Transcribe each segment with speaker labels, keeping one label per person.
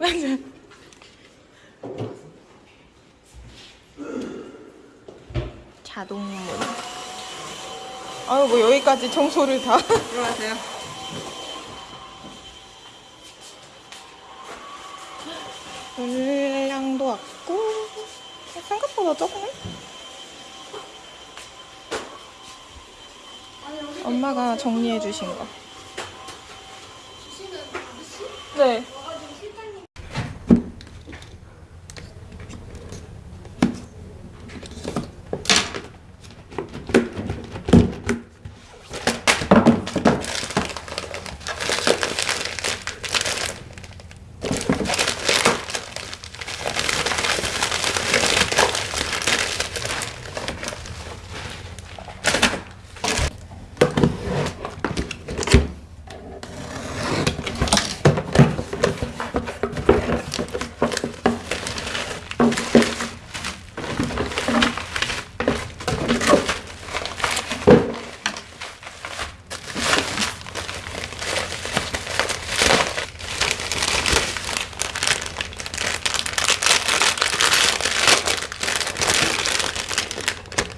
Speaker 1: 맞아. 자동문. 아유 뭐 여기까지 청소를 다.
Speaker 2: 들어가세요.
Speaker 1: 물량도 왔고 생각보다 적네. 엄마가 정리해 주신 거. 네.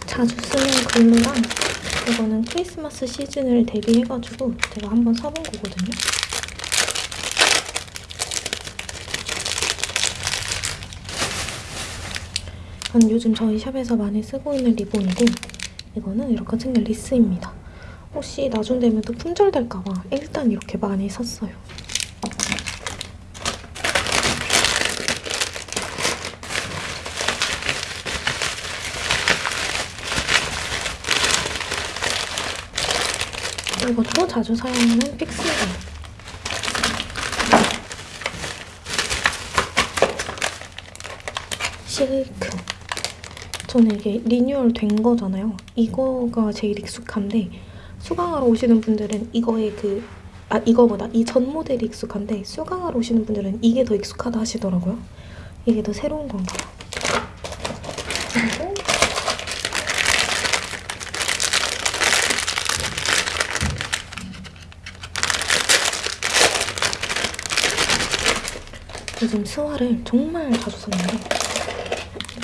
Speaker 1: 자주 쓰는 글루랑 이거는 크리스마스 시즌을 대비해가지고 제가 한번 사본 거거든요. 이건 요즘 저희 샵에서 많이 쓰고 있는 리본이고 이거는 이렇게 생긴 리스입니다. 혹시 나중 되면 또 품절될까봐 일단 이렇게 많이 샀어요. 이것도 자주 사용하는 픽스예요. 실크. 저는 이게 리뉴얼 된 거잖아요. 이거가 제일 익숙한데 수강하러 오시는 분들은 이거의 그 아, 이거보다 이 전 모델이 익숙한데 수강하러 오시는 분들은 이게 더 익숙하다 하시더라고요. 이게 더 새로운 건가 봐. 요즘 스와를 정말 자주 썼는데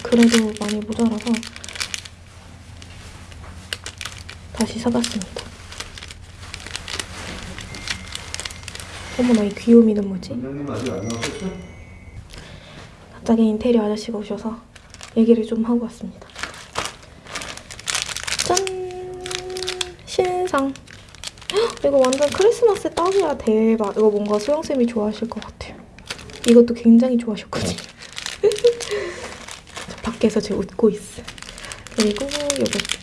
Speaker 1: 그래도 많이 모자라서 다시 사봤습니다. 어머나 이 귀요미는 뭐지? 갑자기 인테리어 아저씨가 오셔서 얘기를 좀 하고 왔습니다. 짠! 신상. 헉, 이거 완전 크리스마스 딱이야. 대박. 이거 뭔가 수영쌤이 좋아하실 것 같아요. 이것도 굉장히 좋아하셨거든요. 저 밖에서 지금 웃고 있어. 그리고 요거트.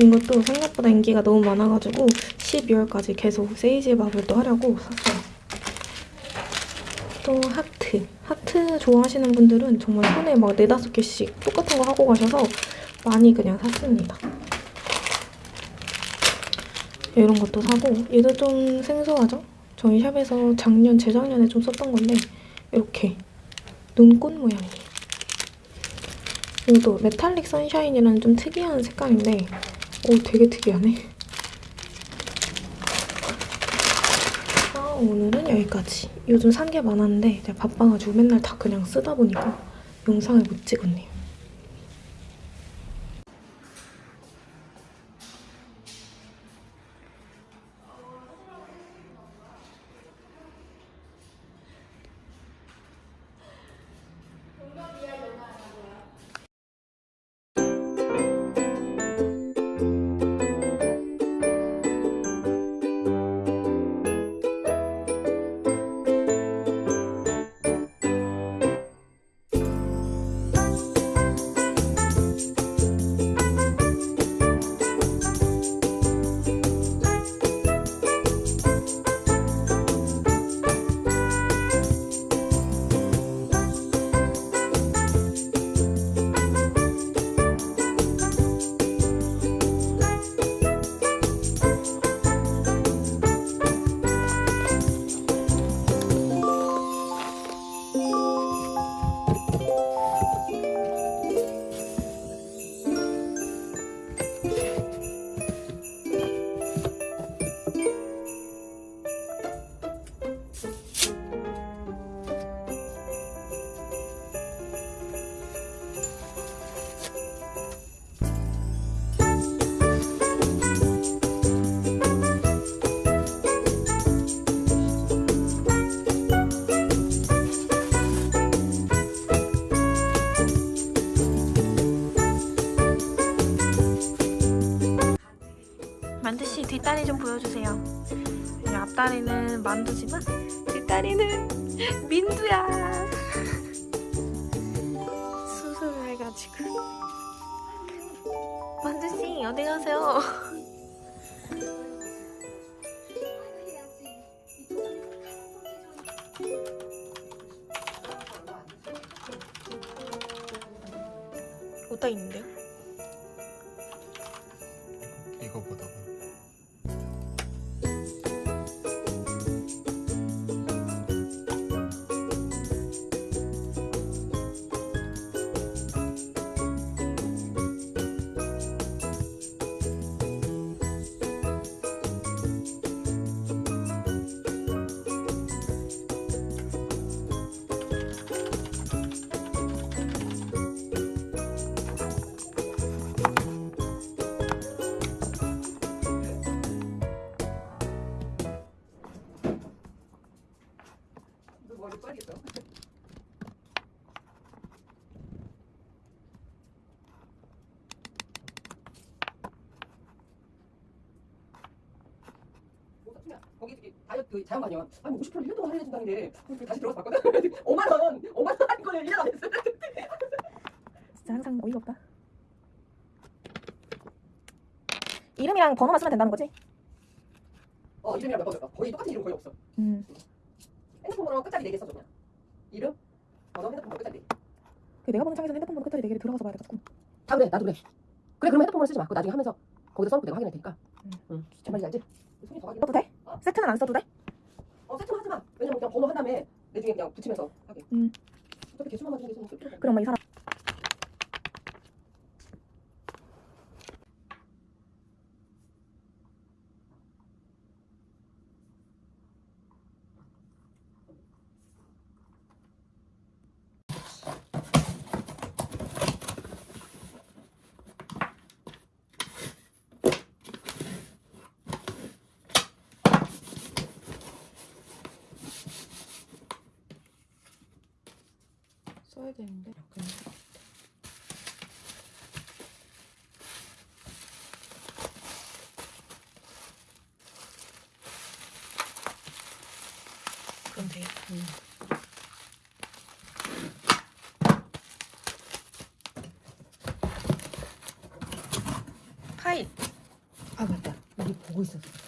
Speaker 1: 이것도 생각보다 인기가 너무 많아가지고 12월까지 계속 세이지 밥을 또 하려고 샀어요. 또 하트. 하트 좋아하시는 분들은 정말 손에 막 네다섯 개씩 똑같은 거 하고 가셔서 많이 그냥 샀습니다. 이런 것도 사고 얘도 좀 생소하죠? 저희 샵에서 작년, 재작년에 좀 썼던 건데 이렇게 눈꽃 모양이에요. 이것도 메탈릭 선샤인이라는 좀 특이한 색감인데 오 되게 특이하네. 아, 오늘은 여기까지. 요즘 산 게 많았는데 제가 바빠가지고 맨날 다 그냥 쓰다 보니까 영상을 못 찍었네요. 어디다 있는데요?
Speaker 2: 머리 빠리겠어. 거기 저기 다이어트 그 자연관이야. 아니 50% 1년 동안 준다는데 그래서 다시 들어가서 봤거든. 5만 원, 5만 원 할인 거를 1년 안 했어.
Speaker 1: 진짜 항상 어이가 없다. 이름이랑 번호만 쓰면 된다는 거지?
Speaker 2: 어 이름이랑 몇 번, 거의 똑같은 이름 거의 없어.
Speaker 1: 음.
Speaker 2: 번호 끝자리 4개 써줘 그냥. 이름, 번호, 핸드폰 번호 끝자리 4개.
Speaker 1: 그 내가 보는 창에서 핸드폰 번호 끝자리 4개를 들어가서 봐야 돼가지고.
Speaker 2: 다 그래, 나도 그래. 그래 그러면 핸드폰 번호 쓰지 마. 그거 나중에 하면서 거기서 써놓고 내가 확인할 테니까.
Speaker 1: 응.
Speaker 2: 응. 저 말인지 알지? 손이 더
Speaker 1: 써도 돼? 세트는 안 써도 돼?
Speaker 2: 어 세트는 하지 마. 왜냐면 그냥 번호 한 다음에 내 중에 그냥 붙이면서 하게.
Speaker 1: 음.
Speaker 2: 어차피 개수만 게 있으면 쓸
Speaker 1: 그럼 엄마 이 사람 그럼 돼요? 파일
Speaker 2: 아 맞다. 여기 보고 있었어.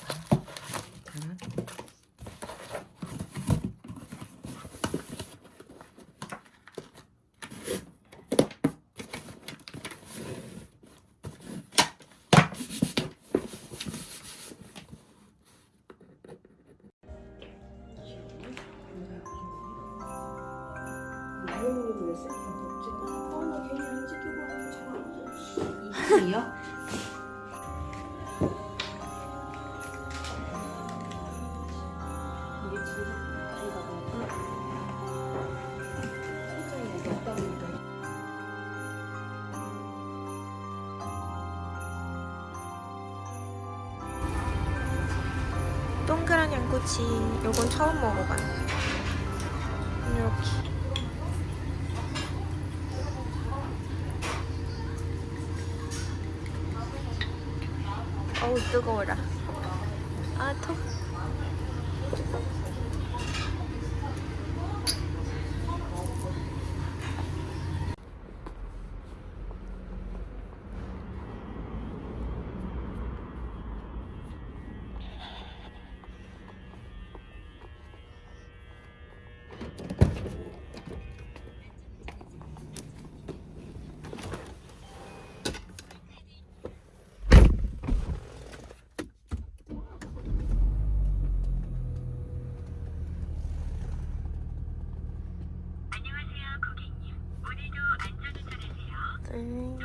Speaker 1: 양꼬치. 요건 처음 먹어봐요. 이렇게. 어우 뜨거워라 아턱 네.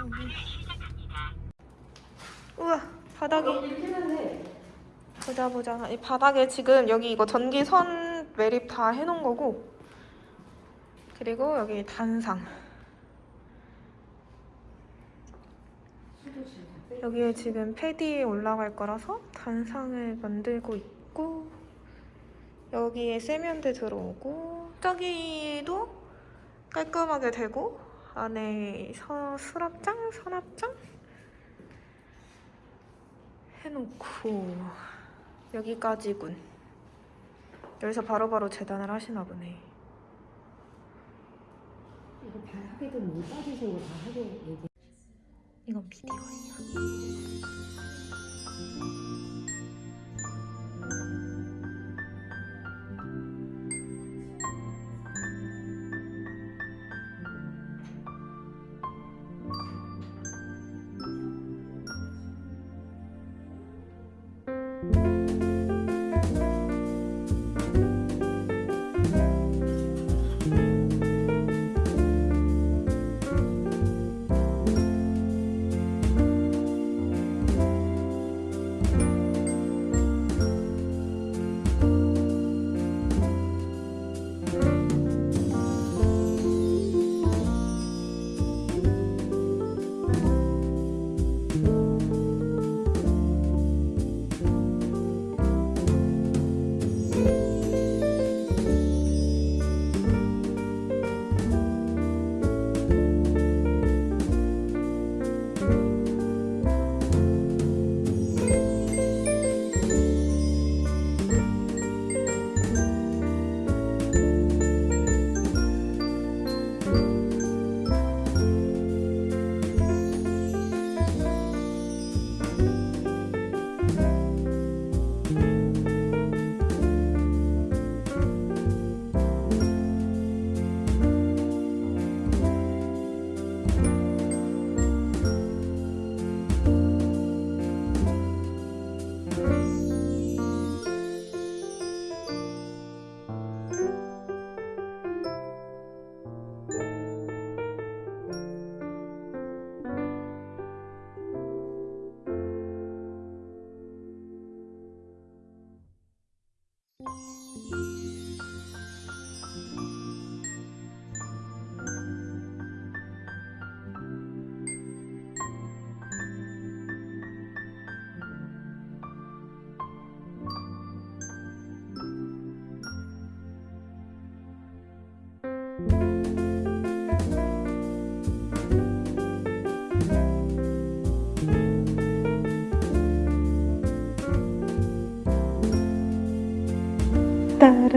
Speaker 1: 우와 바닥이 보자 보자. 이 바닥에 지금 여기 이거 전기선 매립 다 해놓은 거고 그리고 여기 단상. 여기에 지금 패디 올라갈 거라서 단상을 만들고 있고 여기에 세면대 들어오고 저기도 깔끔하게 되고 안에 서, 수납장, 서랍장 해놓고 여기까지군. 여기서 바로 바로 재단을 하시나 보네.
Speaker 3: 이거 다 하게 되면 물 빠지신 거다 하고 얘기.
Speaker 1: 이건 미디어예요.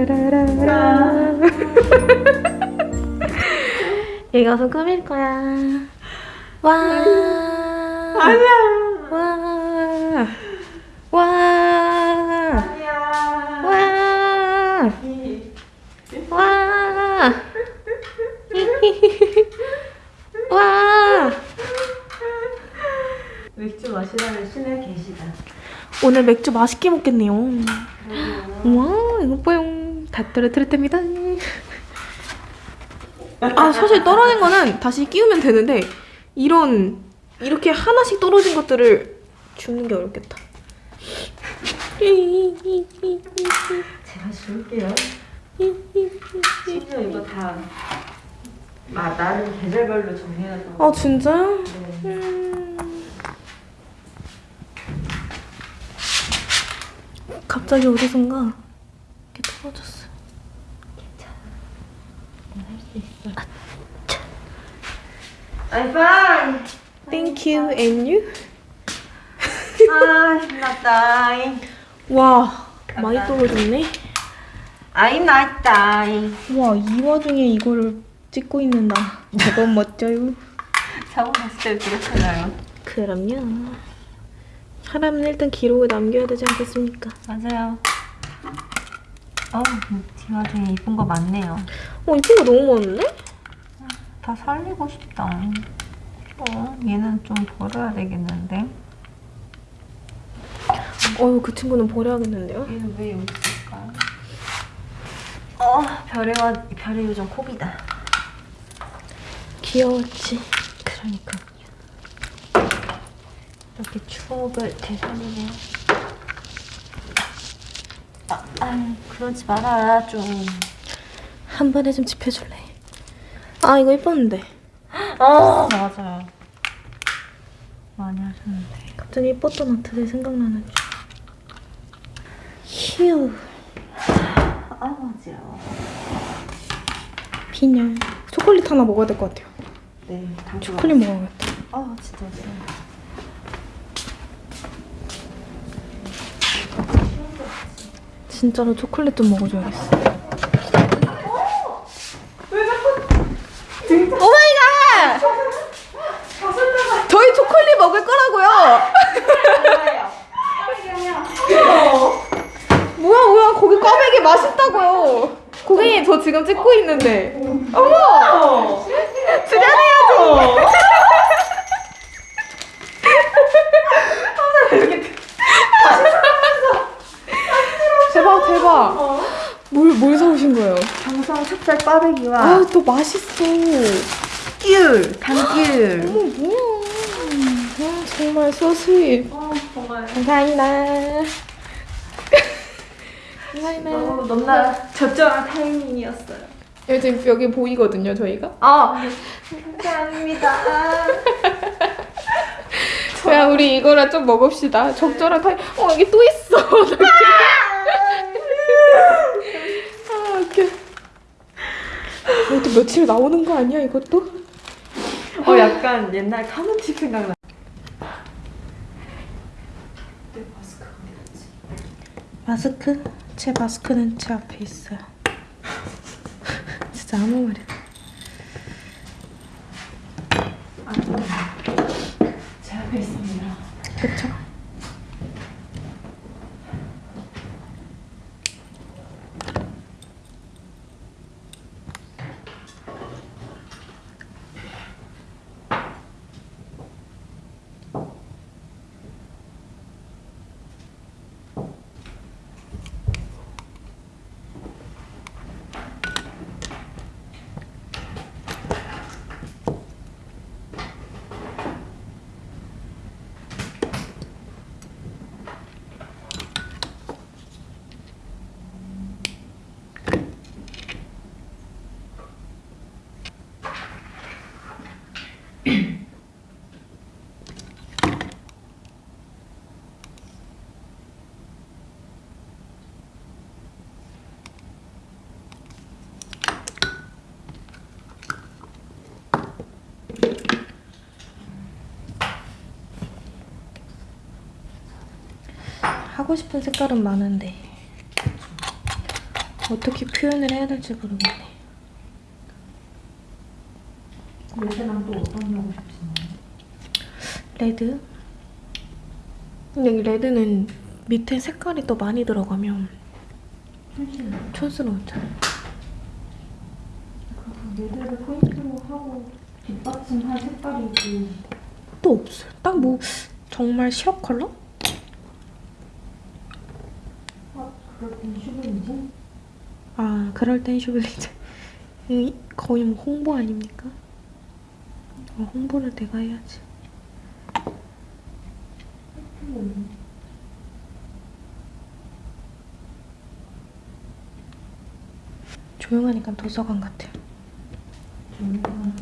Speaker 1: 라라라라. 이것은 꿈일 거야. 와. 아니야. 와. 와. 와. 와. 와.
Speaker 4: 맥주 마시라는 신의 계시다.
Speaker 1: 오늘 맥주 맛있게 먹겠네요. 와, 이거 봐요. 다 떨어뜨렸답니다. 아, 사실 떨어진 거는 다시 끼우면 되는데 이런 이렇게 하나씩 떨어진 것들을 줍는 게 어렵겠다.
Speaker 4: 제가 줄게요. 심지어 이거 다 아, 나는 계절별로 정해놔서.
Speaker 1: 아, 진짜요?
Speaker 4: 네.
Speaker 1: 음. 갑자기 어디선가 이렇게 떨어졌어 요.
Speaker 4: I'm fine.
Speaker 1: Thank you and you.
Speaker 4: 아, 신났다.
Speaker 1: 와, 많이 떨어졌네.
Speaker 4: I'm not dying.
Speaker 1: 와, 이 와중에 이거를 찍고 있는 나. 저건 멋져요.
Speaker 4: 사고 났을 때 그렇잖아요.
Speaker 1: 그럼요. 사람은 일단 기록을 남겨야 되지 않겠습니까?
Speaker 4: 맞아요. 어, 이 와중에 이쁜 거 많네요.
Speaker 1: 어, 이쁜 거 너무 많은데?
Speaker 4: 다 살리고 싶다. 어, 얘는 좀 버려야 되겠는데.
Speaker 1: 어휴, 그 친구는 버려야겠는데요?
Speaker 4: 얘는 왜 여기 있을까? 어, 별의와 별의 요정 코비다.
Speaker 1: 귀여웠지.
Speaker 4: 그러니까 이렇게 추억을 되살리네요. 아, 아, 그러지 마라 좀.
Speaker 1: 한 번에 좀 짚어줄래? 아, 이거 예뻤는데.
Speaker 4: 어, 맞아요. 많이 하셨는데.
Speaker 1: 갑자기 예뻤던 아트들 생각나는 중. 휴.
Speaker 4: 아, 어지러워.
Speaker 1: 빈혈. 초콜릿 하나 먹어야 될 것 같아요.
Speaker 4: 네.
Speaker 1: 초콜릿 먹어야겠다.
Speaker 4: 아, 진짜 어지러워.
Speaker 1: 진짜로 초콜릿 좀 먹어줘야겠어. Oh my God! 저희 초콜릿 먹을 거라고요. 뭐야 뭐야 거기 꽈배기 맛있다고요. 고객님 저 지금 찍고 있는데. 어머! 출연해야지. 대박 대박. 뭘 뭘 사오신 거예요?
Speaker 4: 정성 찹쌀 꽈배기와
Speaker 1: 아또 맛있어.
Speaker 4: 귤, 단귤.
Speaker 1: 어머 뭐야? 아, 정말 소스윗.
Speaker 4: 어, 정말
Speaker 1: 감사합니다. 감사합니다.
Speaker 4: 너무 너무나 적절한 타이밍이었어요.
Speaker 1: 요즘 여기 보이거든요 저희가.
Speaker 4: 아, 감사합니다.
Speaker 1: 그냥 우리 이거랑 좀 먹읍시다. 적절한 타임. 어 여기 또 있어. 아 웃겨. 이것도 며칠 나오는 거 아니야 이것도?
Speaker 4: 어, 약간 옛날 카누팁 생각나.
Speaker 1: 마스크? 제 마스크는 제 앞에 있어요. 진짜 아무 말이야.
Speaker 4: 제 앞에 있습니다.
Speaker 1: 그쵸? 하고 싶은 색깔은 많은데 어떻게 표현을 해야 될지 모르겠네.
Speaker 3: red랑 또 어떤 거 하고 싶으신가요?
Speaker 1: red? 근데 이 red는 밑에 색깔이 더 많이 들어가면 촌스러웠잖아.
Speaker 3: 그 red를 포인트로 하고 뒷받침할 색깔이
Speaker 1: 또 없어요. 딱 뭐 정말 시럽 컬러?
Speaker 3: 아 그럴 땐 슈블리즈?
Speaker 1: 아 그럴 땐 슈블리즈. 이 거의 뭐 홍보 아닙니까? 어, 홍보를 내가 해야지. 조용하니까 도서관 같아요.
Speaker 3: 조용한.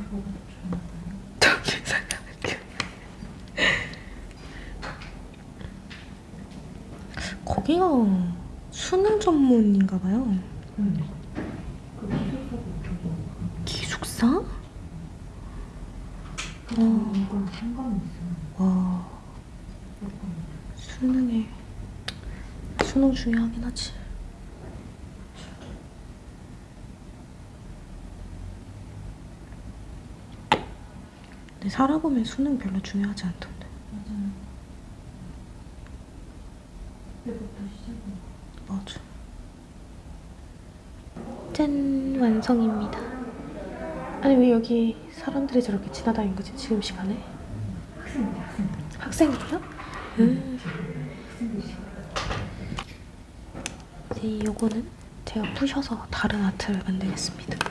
Speaker 1: 거기가 수능 전문인가 봐요. 기숙사?
Speaker 3: 있어요.
Speaker 1: 와 수능에 수능 중요하긴 하지. 근데 살아보면 수능 별로 중요하지 않던데.
Speaker 3: 맞아요. 그때부터 시작이에요.
Speaker 1: 맞아. 짠 완성입니다. 아니 왜 여기 사람들이 저렇게 지나다니는 거지 지금 시간에?
Speaker 3: 학생들 학생들.
Speaker 1: 학생들이요? 음. 이제 요거는 제가 부셔서 다른 아트를 만들겠습니다.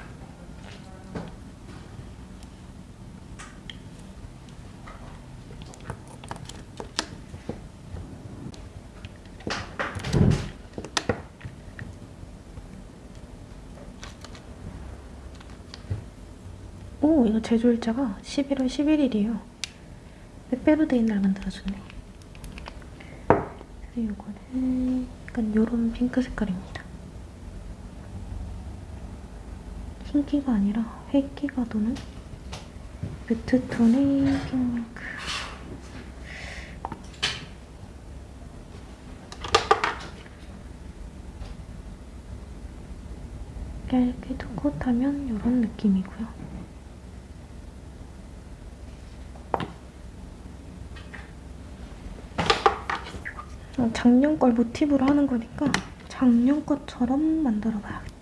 Speaker 1: 오, 이거 제조일자가 11월 11일이에요. 빼빼로 데이 날 만들어줬네. 그리고 이거는 약간 요런 핑크 색깔입니다. 흰기가 아니라 회기가 도는 mute tone의 핑크. 두고 타면 이런 느낌이고요. 작년 걸 모티브로 하는 거니까 작년 것처럼 만들어 봐야겠다.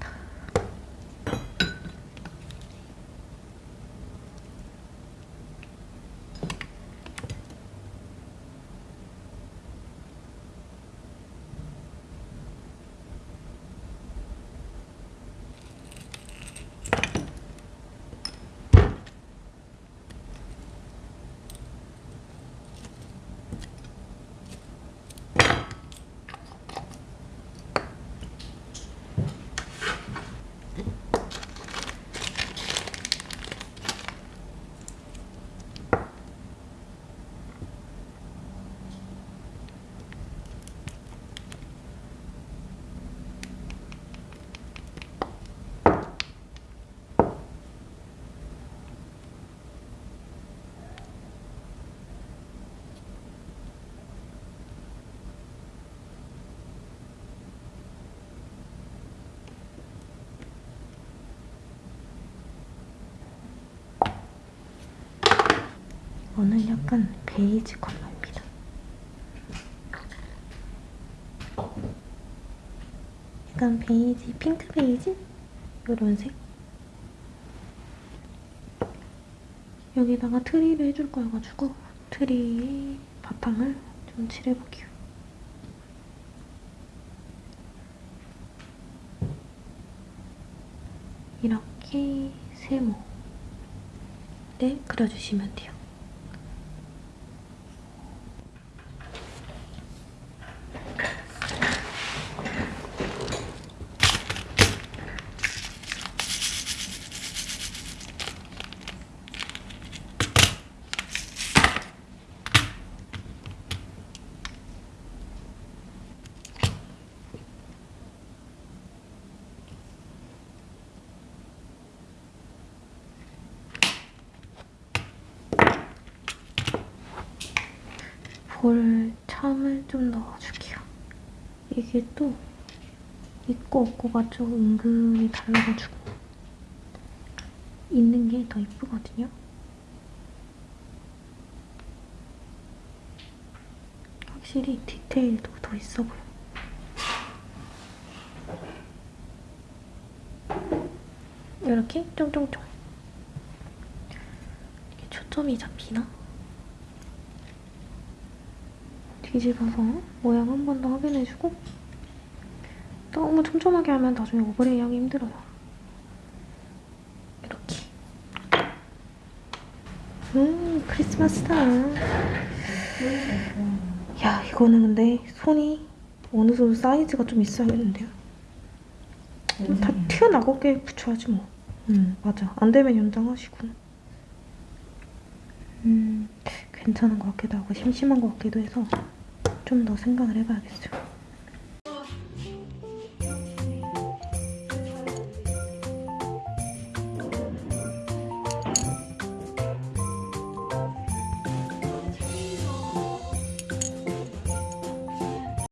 Speaker 1: 이거는 약간 베이지 컬러입니다. 약간 베이지, 핑크 베이지? 이런 색. 여기다가 트리를 해줄 거여가지고 트리에 바탕을 좀 칠해볼게요. 이렇게 세모를 그려주시면 돼요. 볼 참을 좀 넣어줄게요. 이게 또 있고 없고가 좀 은근히 달라가지고 있는 게 더 이쁘거든요. 확실히 디테일도 더 있어 보여. 이렇게 쫑쫑쫑. 이게 초점이 잡히나? 뒤집어서 모양 한 번 더 확인해주고 너무 촘촘하게 하면 나중에 오버레이 하기 힘들어요. 이렇게. 음, 크리스마스다. 야, 이거는 근데 손이 어느 정도 사이즈가 좀 있어야겠는데요? 다 튀어나오게 붙여야지 뭐. 음, 맞아. 안 되면 연장하시고. 음, 괜찮은 것 같기도 하고 심심한 것 같기도 해서 좀 더 생각을 해봐야겠어요.